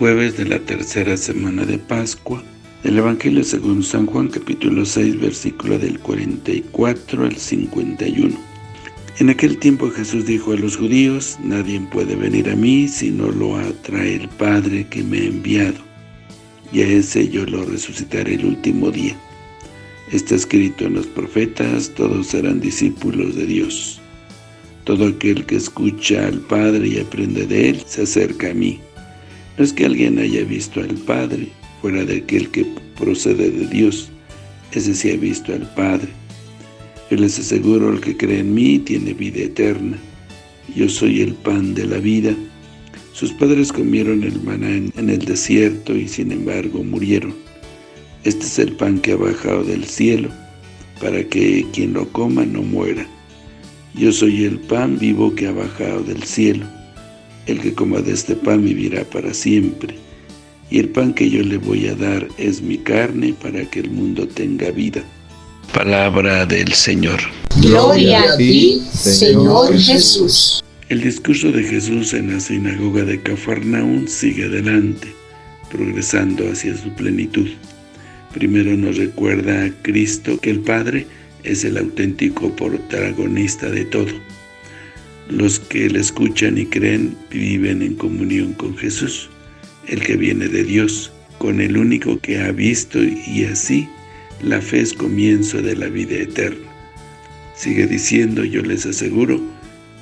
jueves de la tercera semana de Pascua, del Evangelio según San Juan capítulo 6 versículo del 44 al 51. En aquel tiempo Jesús dijo a los judíos, Nadie puede venir a mí si no lo atrae el Padre que me ha enviado, y a ese yo lo resucitaré el último día. Está escrito en los profetas, todos serán discípulos de Dios. Todo aquel que escucha al Padre y aprende de Él, se acerca a mí. No es que alguien haya visto al Padre, fuera de aquel que procede de Dios, ese sí ha visto al Padre. Yo les aseguro, el que cree en mí tiene vida eterna. Yo soy el pan de la vida. Sus padres comieron el maná en el desierto y sin embargo murieron. Este es el pan que ha bajado del cielo, para que quien lo coma no muera. Yo soy el pan vivo que ha bajado del cielo. El que coma de este pan vivirá para siempre. Y el pan que yo le voy a dar es mi carne para que el mundo tenga vida. Palabra del Señor. Gloria a ti, Señor Jesús. El discurso de Jesús en la sinagoga de Cafarnaún sigue adelante, progresando hacia su plenitud. Primero nos recuerda a Cristo que el Padre es el auténtico protagonista de todo. Los que le escuchan y creen viven en comunión con Jesús, el que viene de Dios, con el único que ha visto y así la fe es comienzo de la vida eterna. Sigue diciendo, yo les aseguro,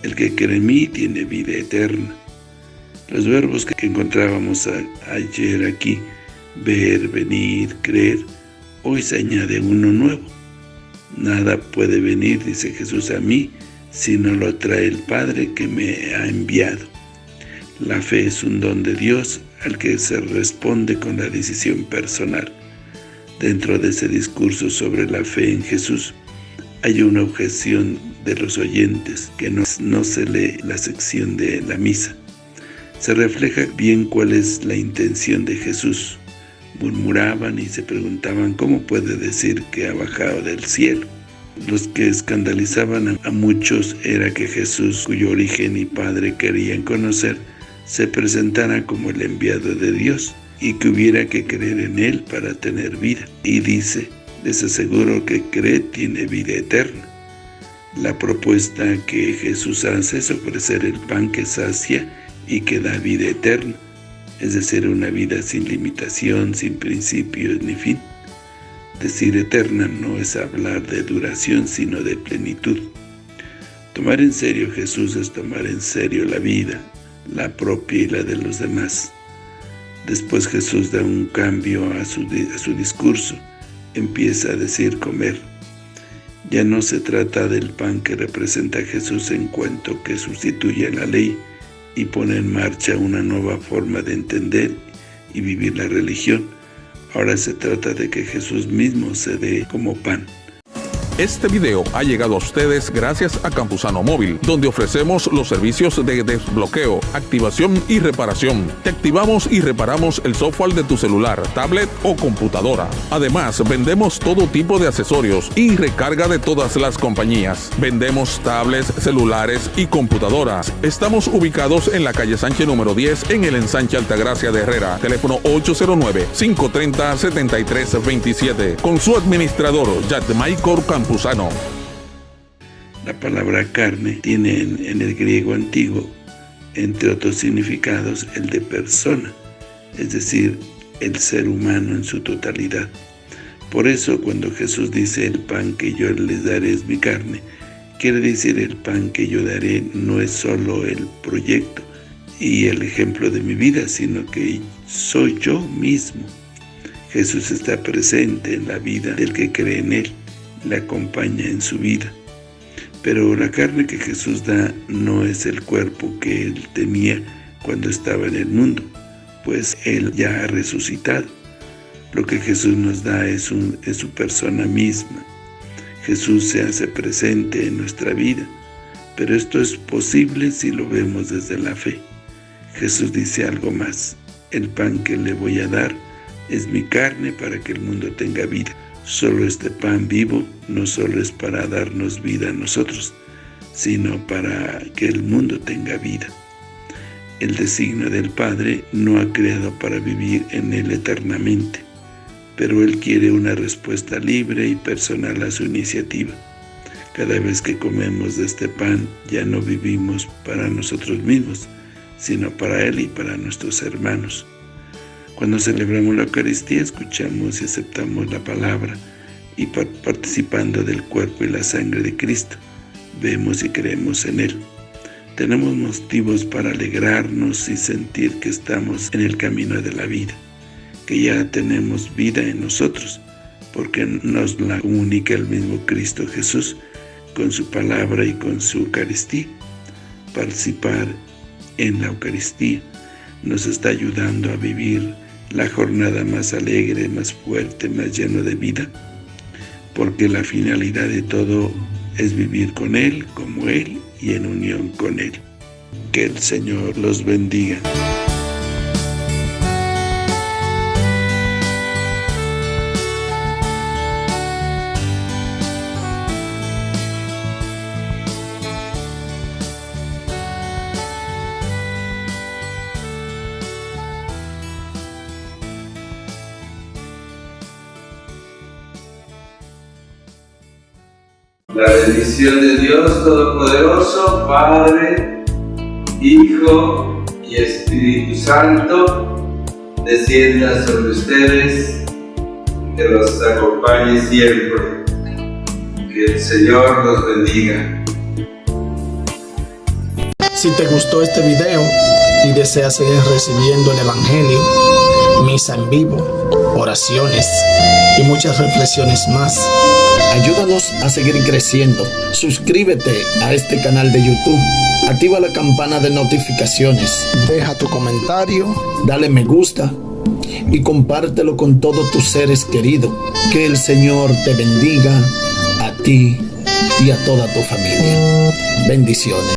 el que cree en mí tiene vida eterna. Los verbos que encontrábamos ayer aquí ver, venir, creer, hoy se añade uno nuevo. Nada puede venir, dice Jesús, a mí, si no lo trae el Padre que me ha enviado. La fe es un don de Dios al que se responde con la decisión personal. Dentro de ese discurso sobre la fe en Jesús, hay una objeción de los oyentes que no, no se lee la sección de la misa. Se refleja bien cuál es la intención de Jesús, murmuraban y se preguntaban cómo puede decir que ha bajado del cielo. Los que escandalizaban a muchos era que Jesús, cuyo origen y Padre querían conocer, se presentara como el enviado de Dios y que hubiera que creer en Él para tener vida. Y dice, les aseguro que cree tiene vida eterna. La propuesta que Jesús hace es ofrecer el pan que sacia y que da vida eterna es decir, una vida sin limitación, sin principios ni fin. Decir eterna no es hablar de duración, sino de plenitud. Tomar en serio Jesús es tomar en serio la vida, la propia y la de los demás. Después Jesús da un cambio a su, a discurso, empieza a decir comer. Ya no se trata del pan que representa a Jesús en cuanto que sustituye la ley, y pone en marcha una nueva forma de entender y vivir la religión. Ahora se trata de que Jesús mismo se dé como pan. Este video ha llegado a ustedes gracias a Campusano Móvil, donde ofrecemos los servicios de desbloqueo, activación y reparación. Te activamos y reparamos el software de tu celular, tablet o computadora. Además, vendemos todo tipo de accesorios y recarga de todas las compañías. Vendemos tablets, celulares y computadoras. Estamos ubicados en la calle Sánchez número 10 en el ensanche Altagracia de Herrera. Teléfono 809-530-7327. Con su administrador, Michael La palabra carne tiene en, el griego antiguo, entre otros significados, el de persona, es decir, el ser humano en su totalidad. Por eso, cuando Jesús dice, el pan que yo les daré es mi carne, quiere decir el pan que yo daré no es solo el proyecto y el ejemplo de mi vida, sino que soy yo mismo. Jesús está presente en la vida del que cree en Él le acompaña en su vida. Pero la carne que Jesús da no es el cuerpo que Él tenía cuando estaba en el mundo, pues Él ya ha resucitado. Lo que Jesús nos da es, es su persona misma. Jesús se hace presente en nuestra vida, pero esto es posible si lo vemos desde la fe. Jesús dice algo más, el pan que le voy a dar es mi carne para que el mundo tenga vida. Solo este pan vivo no solo es para darnos vida a nosotros, sino para que el mundo tenga vida. el designio del Padre no ha creado para vivir en Él eternamente, pero Él quiere una respuesta libre y personal a su iniciativa. Cada vez que comemos de este pan, ya no vivimos para nosotros mismos, sino para Él y para nuestros hermanos. Cuando celebramos la Eucaristía, escuchamos y aceptamos la palabra, y participando del cuerpo y la sangre de Cristo, vemos y creemos en Él. Tenemos motivos para alegrarnos y sentir que estamos en el camino de la vida, que ya tenemos vida en nosotros, porque nos la comunica el mismo Cristo Jesús con su palabra y con su Eucaristía. Participar en la Eucaristía nos está ayudando a vivir la jornada más alegre, más fuerte, más lleno de vida, porque la finalidad de todo es vivir con Él, como Él y en unión con Él. Que el Señor los bendiga. La bendición de Dios Todopoderoso, Padre, Hijo y Espíritu Santo, descienda sobre ustedes, que los acompañe siempre. Que el Señor los bendiga. Si te gustó este video y deseas seguir recibiendo el Evangelio, misa en vivo, oraciones y muchas reflexiones más, Ayúdanos a seguir creciendo. Suscríbete a este canal de YouTube. Activa la campana de notificaciones. Deja tu comentario. Dale me gusta. Y compártelo con todos tus seres queridos. Que el Señor te bendiga a ti y a toda tu familia. Bendiciones.